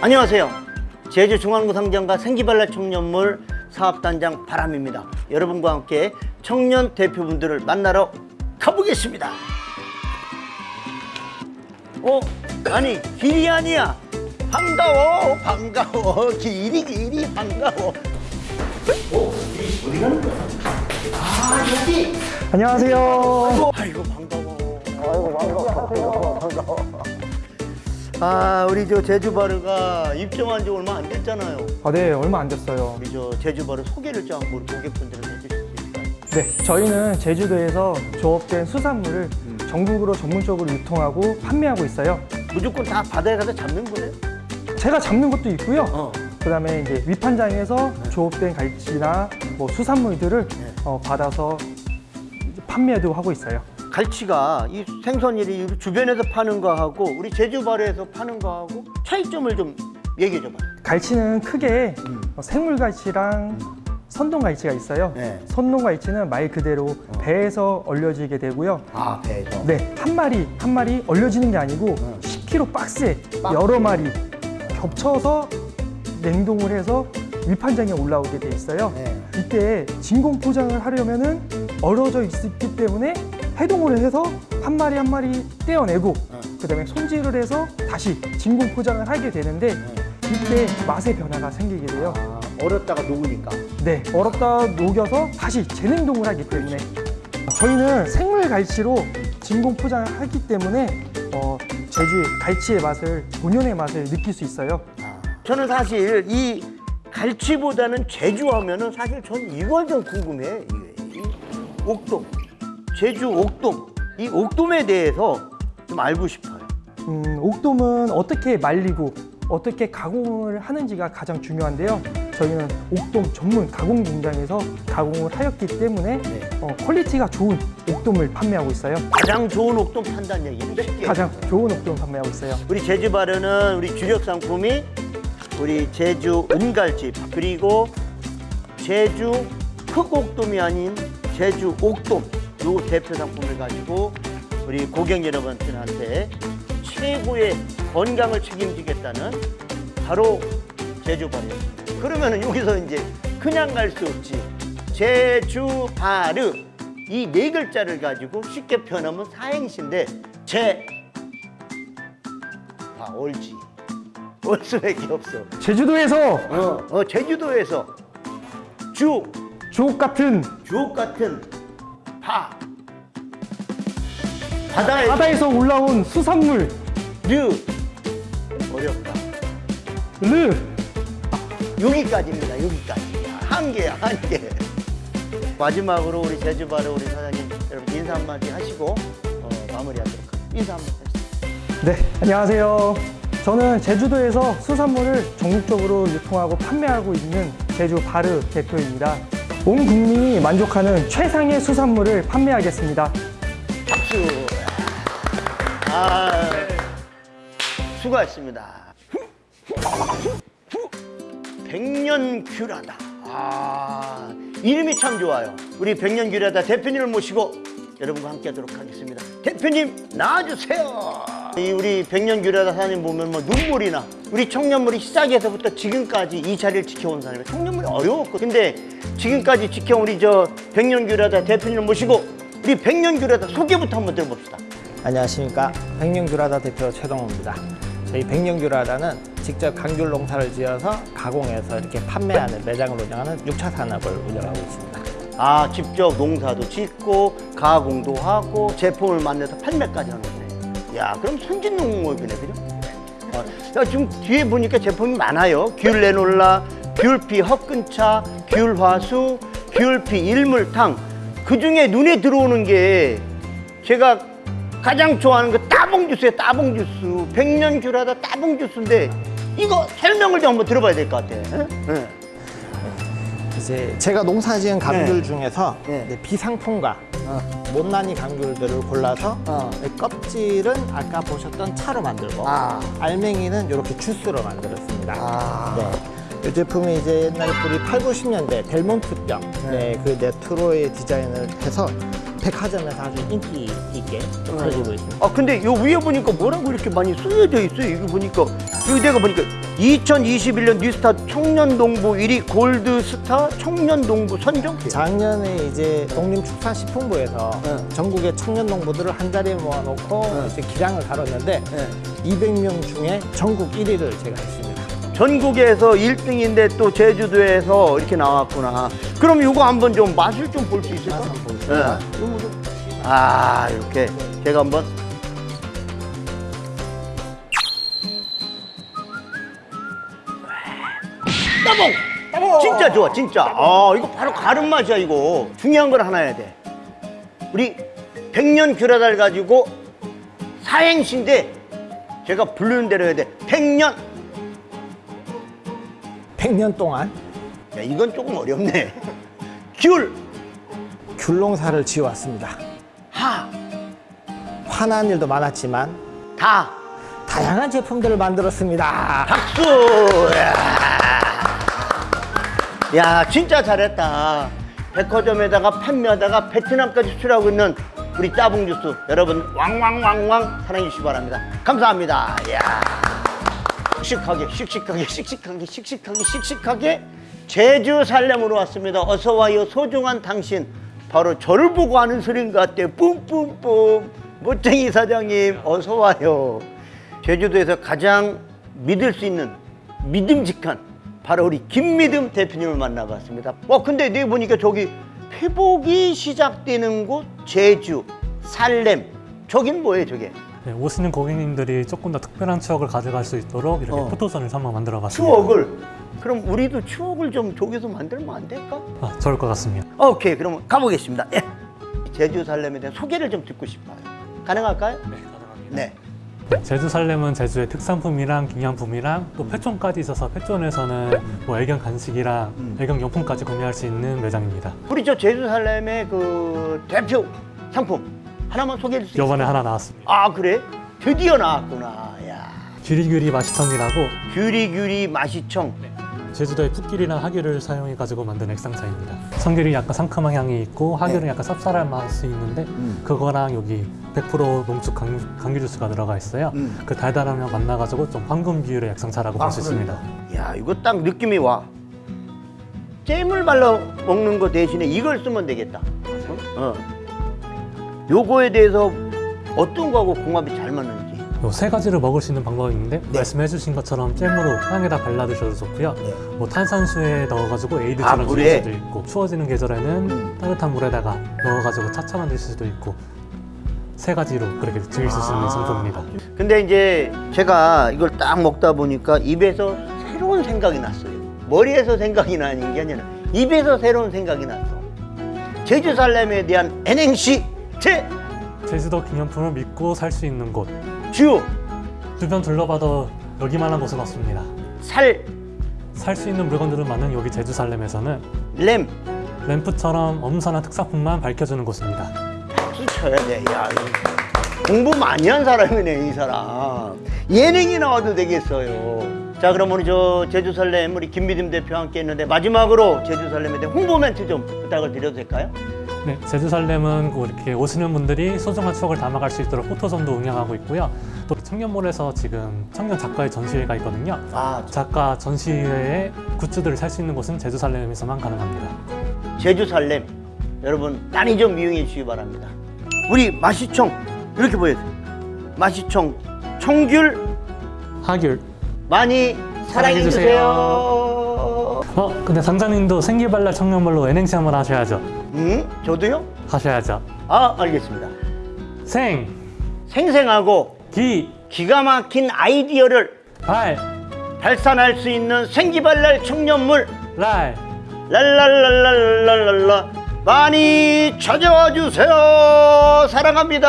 안녕하세요. 제주중앙구 상장과 생기발랄 청년물 사업단장 바람입니다. 여러분과 함께 청년 대표분들을 만나러 가보겠습니다. 어? 아니 길이 아니야. 반가워 반가워 길이 길이 반가워. 어? 어디 가는 거야? 아 여기. 안녕하세요. 아이고 반가워. 아이고 반가워. 반가워. 아 우리 저 제주바르가 입점한 지 얼마 안 됐잖아요. 아, 네, 얼마 안 됐어요. 우리 저 제주바르 소개를 좀 한번 우리 고객분들한테 해주실 수 있을까요? 네, 저희는 제주도에서 조업된 수산물을 전국으로 전문적으로 유통하고 판매하고 있어요. 무조건 다 바다에 가서 잡는 거예요? 제가 잡는 것도 있고요. 어. 그다음에 이제 위판장에서 조업된 갈치나 뭐 수산물들을 네. 어, 받아서 판매도 하고 있어요. 갈치가 이 생선일이 주변에서 파는 거하고 우리 제주바르에서 파는 거하고 차이점을 좀 얘기해 줘봐. 갈치는 크게 음. 어, 생물갈치랑 선동갈치가 있어요. 네. 선동갈치는 말 그대로 배에서 얼려지게 되고요. 아 배에서. 네, 한 마리 한 마리 얼려지는 게 아니고 응. 10kg 박스에 박스. 여러 마리 겹쳐서 냉동을 해서 위판장에 올라오게 돼 있어요. 네. 이때 진공 포장을 하려면은 얼어져 있기 때문에 해동을 해서 한 마리 한 마리 떼어내고 응. 그다음에 손질을 해서 다시 진공 포장을 하게 되는데 이때 맛의 변화가 생기게 돼요. 아, 얼었다가 녹으니까. 네, 얼었다 녹여서 다시 재냉동을 하기 때문에 저희는 생물 갈치로 진공 포장을 하기 때문에 어, 제주의 갈치의 맛을 본연의 맛을 느낄 수 있어요. 저는 사실 이 갈치보다는 제주 하면은 사실 전 이걸 좀 궁금해. 이, 이 옥돔, 제주 옥돔, 이 옥돔에 대해서 좀 알고 싶어요. 음, 옥돔은 어떻게 말리고 어떻게 가공을 하는지가 가장 중요한데요. 저희는 옥돔 전문 가공 공장에서 가공을 하였기 때문에 네. 어, quality가 좋은 옥돔을 판매하고 있어요. 가장 좋은 옥돔 판단 얘기인데 쉽게. 가장 좋은 옥돔 판매하고 있어요. 우리 제주 바르는 우리 주력 상품이 우리 제주 은갈치 그리고 제주 흑옥돔이 아닌 제주 옥돔 요 대표 상품을 가지고 우리 고객 여러분들한테 최고의 건강을 책임지겠다는 바로 제주 바르였습니다. 그러면은 여기서 이제 그냥 갈 수 없지. 제주 바르 이 네 글자를 가지고 쉽게 표현하면 사행시인데 제 아, 올지. 올 수밖에 없어. 제주도에서 어, 어, 제주도에서 주, 주옥 같은 주옥 같은 바. 바다에 바다에서 올라온 수산물 르. 어렵다. 르 여기까지입니다, 여기까지. 한 개야, 한 개. 마지막으로 우리 제주바르 우리 사장님 여러분 인사 한마디 하시고 어, 마무리하도록 하겠습니다. 인사 한마디 하시죠. 네, 안녕하세요. 저는 제주도에서 수산물을 전국적으로 유통하고 판매하고 있는 제주 바르 대표입니다. 온 국민이 만족하는 최상의 수산물을 판매하겠습니다. 박수. 아, 수고하셨습니다. 백년규라다. 아, 이름이 참 좋아요. 우리 백년규라다 대표님을 모시고 여러분과 함께 하도록 하겠습니다. 대표님 나와주세요. 이 우리 백년규라다 사장님 보면 뭐 눈물이 나. 우리 청년물이 시작에서부터 지금까지 이 자리를 지켜온 사람이 청년물이 어려웠고 근데 지금까지 지켜온 우리 저 백년규라다 대표님을 모시고 우리 백년규라다 소개부터 한번 들어봅시다. 안녕하십니까 백년규라다 대표 최동호입니다 저희 백년규라다는 직접 감귤 농사를 지어서 가공해서 이렇게 판매하는 매장을 운영하는 6차 산업을 운영하고 있습니다 아 직접 농사도 짓고 가공도 하고 제품을 만들어서 판매까지 하는. 야 그럼 선진 농업이네 그죠? 어, 야, 지금 뒤에 보니까 제품이 많아요. 귤 레놀라, 귤피 헛근차, 귤화수, 귤피 일물탕. 그 중에 눈에 들어오는 게 제가 가장 좋아하는 거 따봉 주스예요. 따봉 주스. 백년 귤하다 따봉 주스인데 이거 설명을 좀 한번 들어봐야 될 것 같아. 응? 응. 이제 제가 농사지은 감귤 네. 중에서 네. 비상품과 어. 못난이 감귤들을 골라서 어. 껍질은 아까 보셨던 차로 만들고 아. 알맹이는 이렇게 주스로 만들었습니다 아. 네. 이 제품이 이제 옛날에 우리 8, 90년대 델몬트병 네, 그 네트로의 디자인을 해서 백화점에서 아주 인기 있게 팔리고 있습니다. 아 근데 요 위에 보니까 뭐라고 이렇게 많이 쓰여져 있어요. 이거 보니까 여기 내가 보니까 2021년 뉴스타 청년 농부 1위 골드 스타 청년 농부 선정. 작년에 이제 농림축산식품부에서 네. 전국의 청년 농부들을 한 자리에 모아놓고 네. 이제 기량을 다뤘는데 네. 200명 중에 전국 1위를 제가 했습니다. 전국에서 1등인데 또 제주도에서 이렇게 나왔구나. 그럼 이거 한번 좀 맛을 좀 볼 수 있을까? 맛을 보겠습니다. 네. 아 이렇게 제가 한번 따봉! 따봉! 진짜 좋아 진짜. 아 이거 바로 가른 맛이야 이거. 중요한 걸 하나 해야 돼. 우리 백년 규라달 가지고 사행시인데 제가 부르는 대로 해야 돼. 백년! 100년 동안? 야 이건 조금 어렵네. 귤, 귤농사를 지어왔습니다. 하, 화난 일도 많았지만 다! 다양한 제품들을 만들었습니다. 박수! 야. 야, 진짜 잘했다. 백화점에다가 판매하다가 베트남까지 수출하고 있는 우리 따봉 주스 여러분 왕왕왕왕 사랑해 주시기 바랍니다. 감사합니다. 야. 씩씩하게 씩씩하게 씩씩하게 씩씩하게 씩씩하게 제주 살렘으로 왔습니다. 어서 와요 소중한 당신. 바로 저를 보고 하는 소리인 것 같아요. 뿜뿜뿜. 멋쟁이 사장님 어서 와요. 제주도에서 가장 믿을 수 있는 믿음직한 바로 우리 김미듬 대표님을 만나봤습니다. 와 근데 내 보니까 저기 회복이 시작되는 곳 제주 살렘 저긴 뭐예요 저게? 네, 오시는 고객님들이 조금 더 특별한 추억을 가져갈 수 있도록 이렇게 어. 포토존을 한번 만들어 봤습니다. 추억을 그럼 우리도 추억을 좀 저기서 만들면 안 될까? 아, 좋을 것 같습니다. 오케이 그러면 가보겠습니다. 예. 제주 살렘에 대한 소개를 좀 듣고 싶어요. 가능할까요? 네, 가능합니다. 네. 제주 살렘은 제주의 특산품이랑 기념품이랑 또 패촌까지 있어서 패촌에서는 뭐 애견 간식이랑 음. 애견 용품까지 구매할 수 있는 매장입니다. 우리 저 제주 살렘의 그 대표 상품 하나만 소개해 있어요? 이번에 하나 나왔습니다. 아 그래? 드디어 나왔구나. 야. 규리규리 맛이청이라고 규리규리 마시청. 제주도의 풋귤이랑 하귤을 사용해 가지고 만든 액상차입니다. 청귤이 약간 상큼한 향이 있고 하귤은 네. 약간 쌉쌀한 맛이 있는데 음. 그거랑 여기 100% 농축 강, 감귤 주스가 들어가 있어요. 음. 그 달달함이랑 만나가지고 좀 황금 비율의 액상차라고 볼수 있습니다. 야 이거 딱 느낌이 와. 잼을 발라 먹는 거 대신에 이걸 쓰면 되겠다. 어. 요거에 대해서 어떤 거하고 궁합이 잘 맞는지. 요세 가지를 먹을 수 있는 방법이 있는데 네. 말씀해 주신 것처럼 잼으로 빵에다 발라 드셔도 좋고요. 뭐 탄산수에 넣어가지고 아, 에이드처럼 물에? 드실 수도 있고 추워지는 계절에는 음. 따뜻한 물에다가 넣어가지고 차차 만드실 수도 있고 세 가지로 그렇게 즐길 수 아. 있는 상품입니다. 근데 이제 제가 이걸 딱 먹다 보니까 입에서 새로운 생각이 났어요. 머리에서 생각이 나는 게 아니라 입에서 새로운 생각이 났어. 제주 살렘에 대한 N행시 제 제주도 기념품을 믿고 살 수 있는 곳 주, 주변 둘러봐도 여기만한 곳은 없습니다. 살, 살 수 있는 물건들은 많은 여기 제주 살렘에서는 렘. 램프처럼 엄선한 특산품만 밝혀주는 곳입니다. 박수 쳐야 돼. 야, 공부 많이 한 사람이네, 이 사람. 예능이 나와도 되겠어요. 자, 그럼 우리 저 제주 설렘 우리 김미듬 대표와 함께 했는데 마지막으로 제주 설렘에 대한 홍보 멘트 좀 부탁을 드려도 될까요? 네, 제주 살렘은 그 이렇게 오시는 분들이 소중한 추억을 담아갈 수 있도록 포토존도 운영하고 있고요. 또 청년몰에서 지금 청년 작가의 전시회가 있거든요. 아, 작가 전시회에 굿즈들을 살 수 있는 곳은 제주 살렘에서만 가능합니다. 제주 살렘 여러분 많이 좀 이용해 주시기 바랍니다. 우리 마시청 이렇게 보여요. 마시청 청귤 하귤. 많이 사랑해. 주세요. 어, 근데 상장님도 생기발랄 청년몰로 N행시 한번 하셔야죠. 음, 저도요? 하셔야죠. 아, 알겠습니다. 생, 생생하고 기, 기가 막힌 아이디어를 발, 발산할 수 있는 생기발랄 청년물 랄. 랄랄랄랄랄랄라 많이 찾아와 주세요. 사랑합니다.